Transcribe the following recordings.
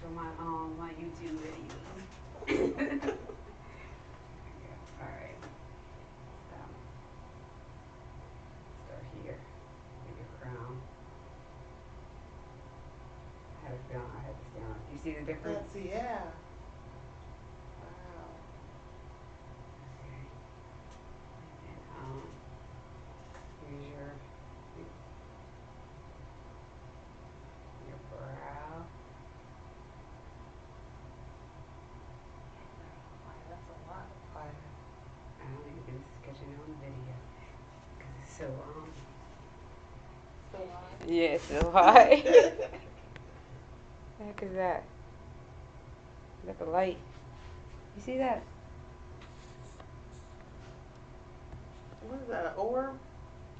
for my um my YouTube videos. All right. So start here. Get your crown. I had it down. I had this down. You see the difference? That's, yeah. Wow. Okay. And um, here's your your brow. Wow, that's a lot of fire. I don't think you can catch it on video because it's so. So hot. Yeah, it's so high. the heck is that? Is that the light? You see that? what is that, an orb?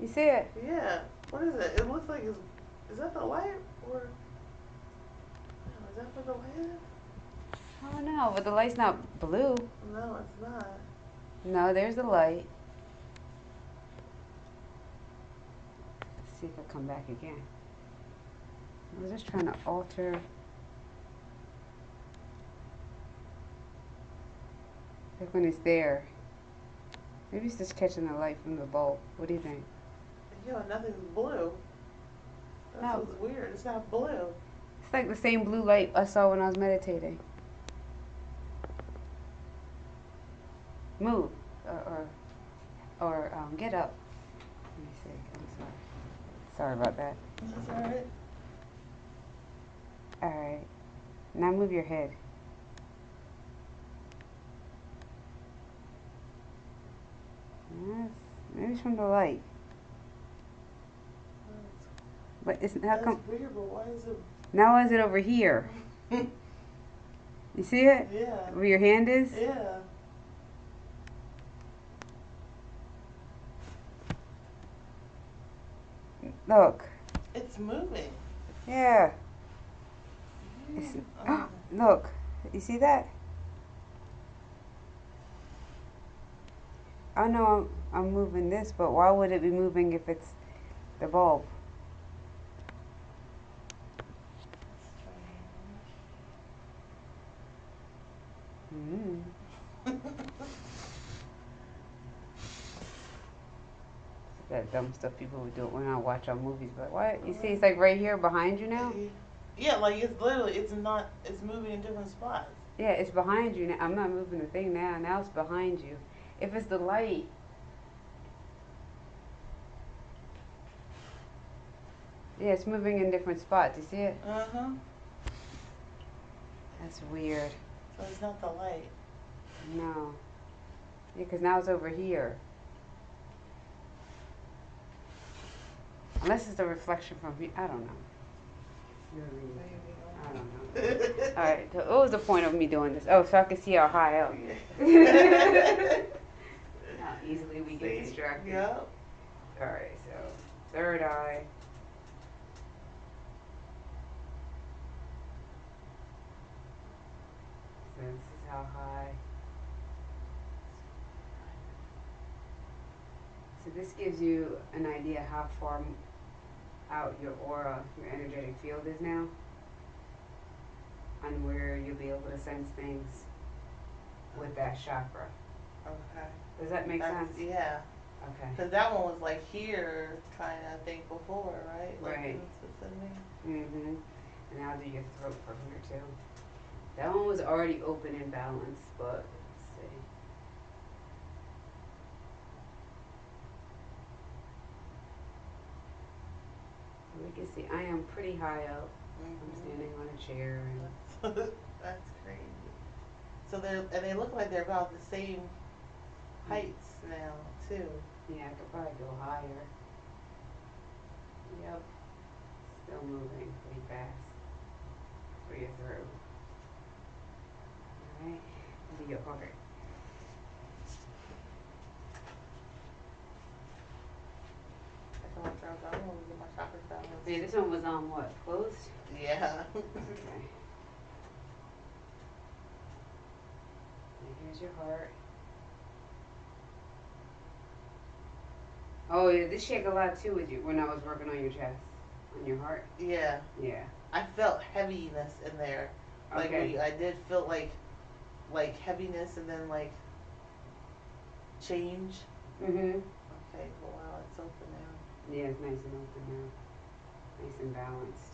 You see it? Yeah. What is it? It looks like it's, is that the light or? Oh, is that for the land? I don't know, but the light's not blue. No, it's not. No, there's the light. See if I come back again. I was just trying to alter. Like when it's there. Maybe it's just catching the light from the bulb. What do you think? Yo, nothing's blue. That No. weird. It's not blue. It's like the same blue light I saw when I was meditating. Move, or, or, or um, get up. Let me see. I'm sorry. Sorry about that. That's alright. All right. Now move your head. Yes. Maybe it's from the light. But it's how That's come weird, but why is it? now is it over here? You see it? Yeah. Where your hand is? Yeah. Look. It's moving. Yeah. It's, Um, look. You see that? I know I'm, I'm moving this, but why would it be moving if it's the bulb? That dumb stuff people would do when I watch on movies. But what? You see, it's like right here behind you now. Yeah, like it's literally, it's not, it's moving in different spots. Yeah, it's behind you now. I'm not moving the thing now. Now it's behind you. If it's the light. Yeah, it's moving in different spots. You see it? Uh huh. That's weird. So it's not the light. No. Yeah, because now it's over here. Unless it's a reflection from me. I don't know. I don't know. All right. So what was the point of me doing this? Oh, so I can see how high up. How easily we get distracted. Yep. All right. So third eye. So this is how high. So this gives you an idea how far out your aura, your energetic field is now, and where you'll be able to sense things with that chakra. Okay. Does that make That's- sense? Yeah. Okay. Because that one was like here, trying to think before, right? Like Right. Mhm. And I'll do your throat from here too. That one was already open and balanced, but let's see. We can see I am pretty high up. I'm Mhm. standing on a chair and That's crazy. So they're and they look like they're about the same heights now too. yeah, I could probably go higher. Yep. Still moving pretty fast. For your throat. Alright. Do your heart. That's all I found out. Oh, my chakra balance. Yeah, this one was on what? Closed? Yeah. Okay. And here's your heart. Oh yeah, this shake a lot too with you when I was working on your chest, on your heart. yeah. Yeah. I felt heaviness in there Like Okay. we, I did feel like, like heaviness and then like change. Mhm. Okay, well, wow, it's open now. Yeah, it's nice and open now. Nice and balanced.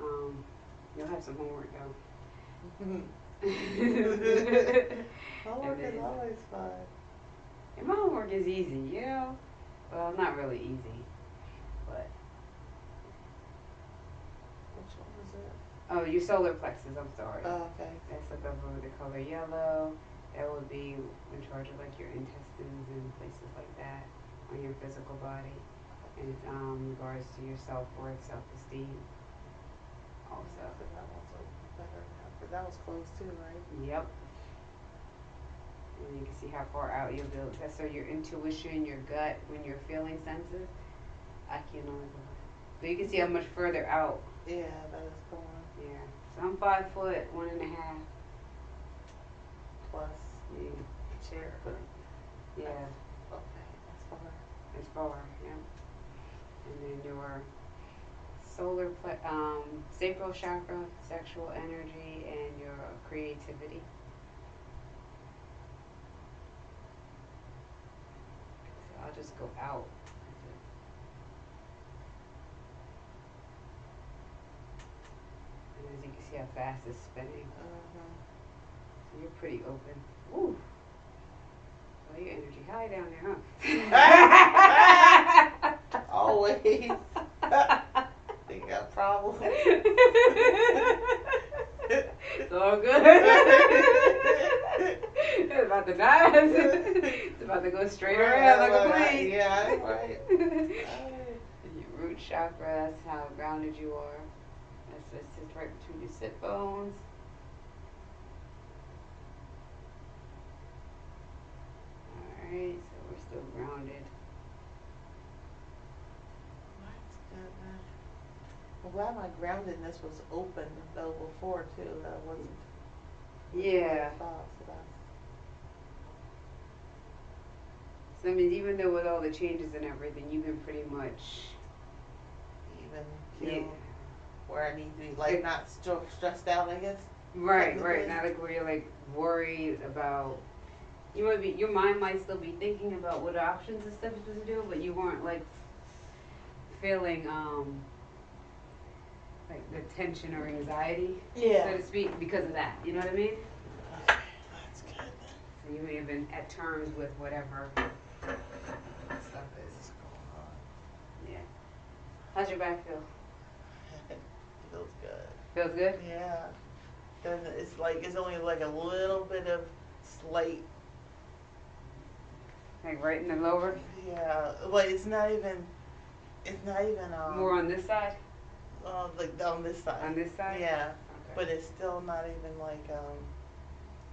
Um, you'll have some homework though. Homework is. always fun. And my homework is easy, you know? Well, not really easy, but Which one was it? oh, your solar plexus. I'm sorry. Oh, okay. That's like over the color yellow. That would be in charge of like your intestines and places like that on your physical body, it's um regards to your self worth, self esteem. Also. But that open better now. But that was close too, right? Yep. And you can see how far out you'll go. That's so your intuition, your gut, when you're feeling senses. I can only go. So you can see how much further out. Yeah, that is going Yeah. So I'm five foot, one and a half. plus Yeah. the chair. Yeah. Okay, that's far. As far, yeah. And then your solar, ple- um, sacral chakra, sexual energy, and your creativity. So I'll just go out. And as you can see how fast it's spinning, Uh-huh. so you're pretty open. Ooh. Well, your energy high down there, huh? Always. They got problems. it's all good. it's about to die. it's about to go straight around like a plane. Yeah, right. Your root chakra, that's how grounded you are. That's what sits right between your sit bones. Alright, so we're still grounded. That's good, man. I'm glad my groundedness was open though before too. That wasn't. Yeah. So So I mean, even though with all the changes and everything, you've been pretty much even yeah. feel where I need to be, like not st- stressed out. I guess. Right, right. Not like where you're like worried about. You might be. Your mind might still be thinking about what options and stuff you're supposed to do, but you weren't like feeling um like the tension or anxiety, yeah. so to speak, because of that. You know what I mean? Okay, that's good. Then. So you may have been at terms with whatever stuff is. Going on? Yeah. How's your back feel? Feels good. Feels good. Yeah. Then it's like it's only like a little bit of slight. Like right in the lower, Yeah, like it's not even. It's not even um. more on this side, Uh, like on this side. on this side. Yeah, Okay. but it's still not even like um.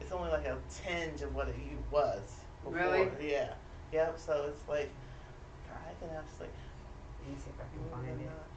It's only like a tinge of what it was. Before. Really? Yeah. Yep. So it's like, I can actually. Let me see if I can find it. not-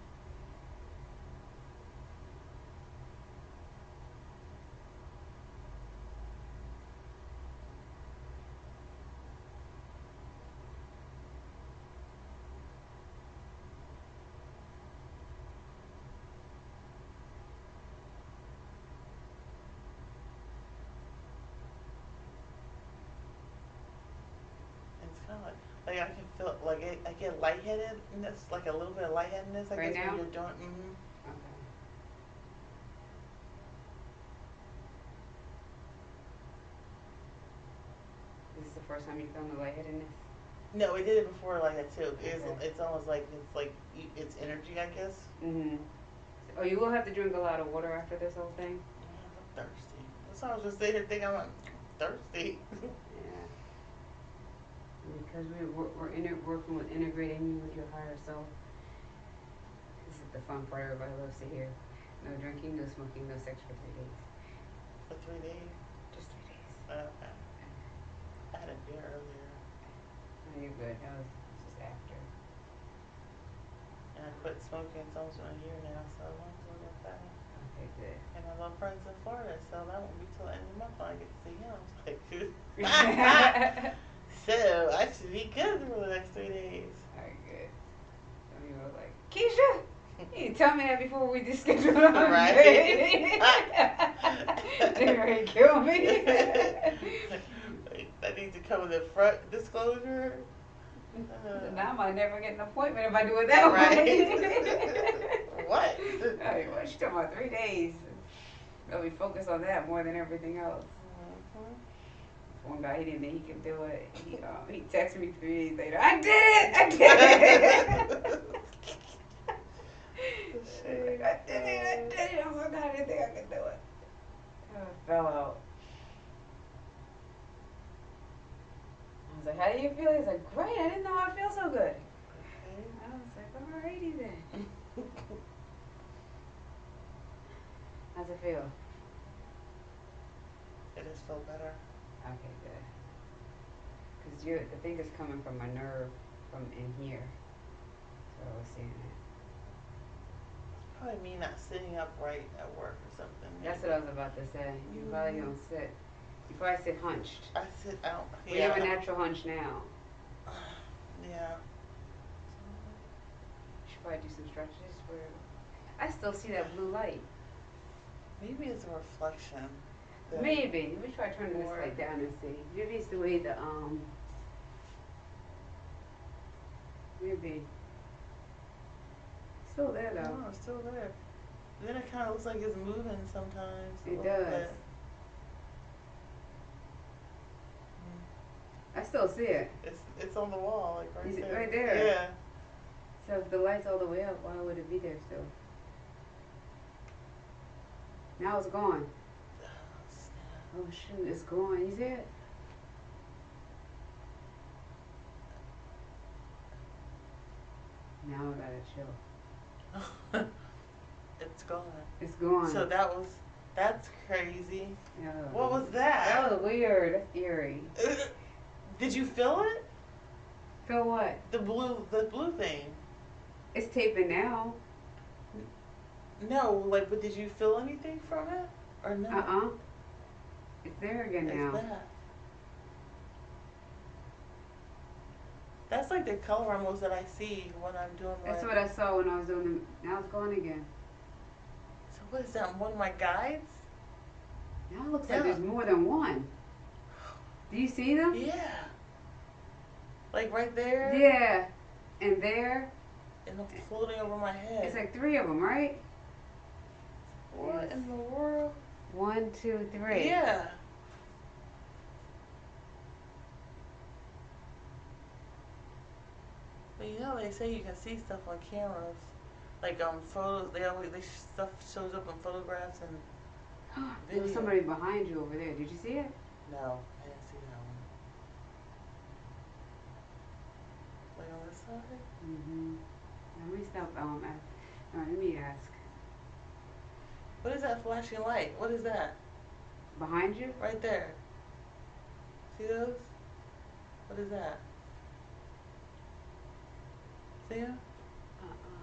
It's kind of like, like I can feel like I, I get lightheadedness, like a little bit of lightheadedness. I Right guess now? when you're doing. hmm Okay. This is the first time you feel the lightheadedness? No, we did it before like that too. It's, Okay. it's almost like it's like you- it's energy, I guess. Mm-hmm. Oh, you will have to drink a lot of water after this whole thing? I'm thirsty. That's why I was just sitting here thinking I'm thirsty. Because we, we're, we're inter- working with integrating you with your higher self. This is the fun part everybody loves to hear. No drinking, no smoking, no sex for three days. For three days. Just three days. Okay. I had a beer earlier, No, you're good. That was just after. and I quit smoking. It's almost been a year now, so I'm doing it that. Okay, good. And I love friends in Florida, so that won't be till the end of the month when I get to see him. Like, so I should be good for the next three days. Alright, good. Some people are like, Keisha, you tell me that before we just schedule it. Right. They're ready to kill me. I need to come with a front disclosure. Uh, now I might never get an appointment if I do it that Right. way. What? Hey, what you talking about? Three days. Really focus on that more than everything else. Mhm. One guy, he didn't think he could do it. He, um, he texted me three days later. I did it! I did it! I did it! I did it! Oh my god, I didn't think I could do it. I fell out. I was like, how do you feel? He's like, great. I didn't know I feel so good. I was like, alrighty then. How's it feel? It has felt better. Okay, good. Cause you, the thing is coming from my nerve from in here. So I was seeing it. Probably me not sitting upright at work or something. That's what I was about to say. You probably mm-hmm. don't sit. You probably sit hunched. I sit out. Well, you have a natural hunch now. Yeah. You should probably do some stretches for. I still see that blue light. Maybe it's a reflection. Maybe. Let me try turning this light down and see. Maybe it's the way the um. Maybe. Still there though. No, it's still there. Then it kind of looks like it's moving sometimes. It does. bit. I still see it. It's it's on the wall, like right Is it there. right there? Yeah. So if the light's all the way up, why would it be there still? Now it's gone. Oh, shoot, it's gone. You see it? Now I gotta chill. it's gone. It's gone. So that was that's crazy. Yeah. What was that? That was weird. That's eerie. Did you feel it? Feel what? The blue the blue thing. It's taping now. No, like but did you feel anything from it? Or no? Uh uh It's there again now. that. That's like the color almost that I see when I'm doing my That's what I saw when I was doing the. Now it's gone again. So what is that? One of my guides? Now it looks Yeah. like there's more than one. Do you see them? Yeah. Like right there? Yeah. And there, And floating over my head. it's like three of them, right? what in the world? One, two, three. Yeah. But you know they say you can see stuff on cameras, like um photos. They always they stuff shows up in photographs and there was somebody behind you over there. Did you see it? no, I didn't see that one. Like on this side. Mm-hmm. Let me stop. Um, ask. All right, let me ask. What is that flashing light? What is that? Behind you? Right there. See those? What is that? See 'em? Uh-uh.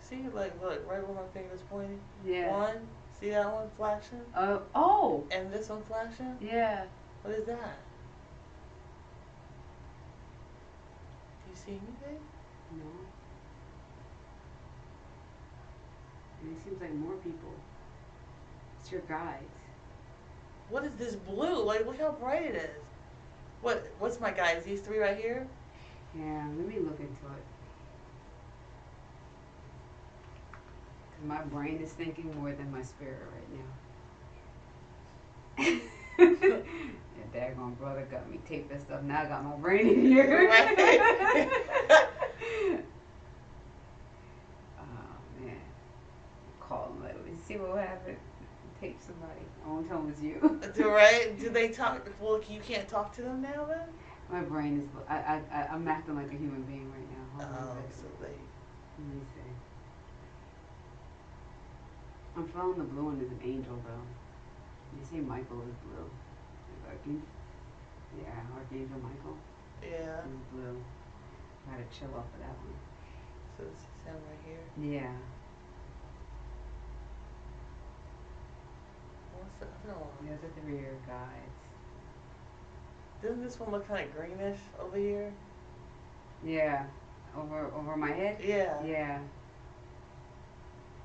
See, like, look, right where my finger's pointing. Yeah. One, see that one flashing, Uh, oh. and this one flashing. Yeah. What is that? Do you see anything? No. And it seems like more people. It's your guides. What is this blue? Like, look how bright it is. What? What's my guys? These three right here. Yeah, let me look into it. 'Cause my brain is thinking more than my spirit right now. Your daggone brother got me tape this stuff. Now I got my brain in here. Right. oh man. Call him what happened. Tape somebody. I won't tell him it's you. Do right? Do they talk? Well, you can't talk to them now then. My brain is. I, I, I, I'm acting like a human being right now. Hold Oh, so they. Let me see. I'm feeling the blue one is an angel though. You say Michael is blue. Is Archangel? Yeah, Archangel Michael Yeah. is blue. Gotta chill off of that one. So this is him right here. Yeah. What's the other one? Those are the rear guides. Doesn't this one look kind of greenish over here? Yeah. Over over my head? Yeah. Yeah.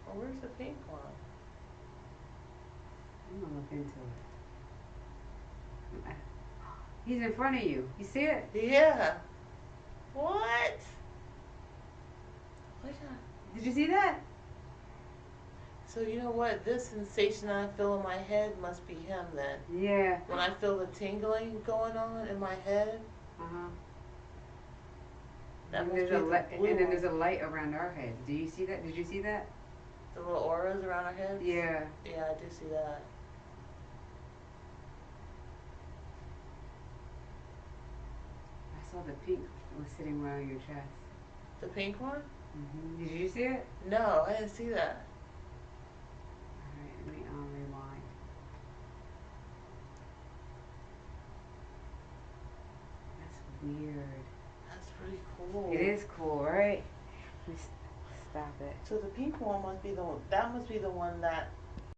Oh, where's the pink one? I'm gonna look into it. He's in front of you. You see it? Yeah. What? What? Did you see that? So you know what? This sensation I feel in my head must be him then. Yeah. When I feel the tingling going on in my head, Uh huh. that And there's be a the li- blue and then there's a light around our head. Do you see that? Did you see that? the little auras around our heads. Yeah. Yeah, I do see that. I saw the pink was sitting around your chest. The pink one? hmm Did you see it? No, I didn't see that. Alright, let me um, rewind. That's weird. That's pretty cool. It is cool, right? Stop it. So the pink one must be the one. That must be the one that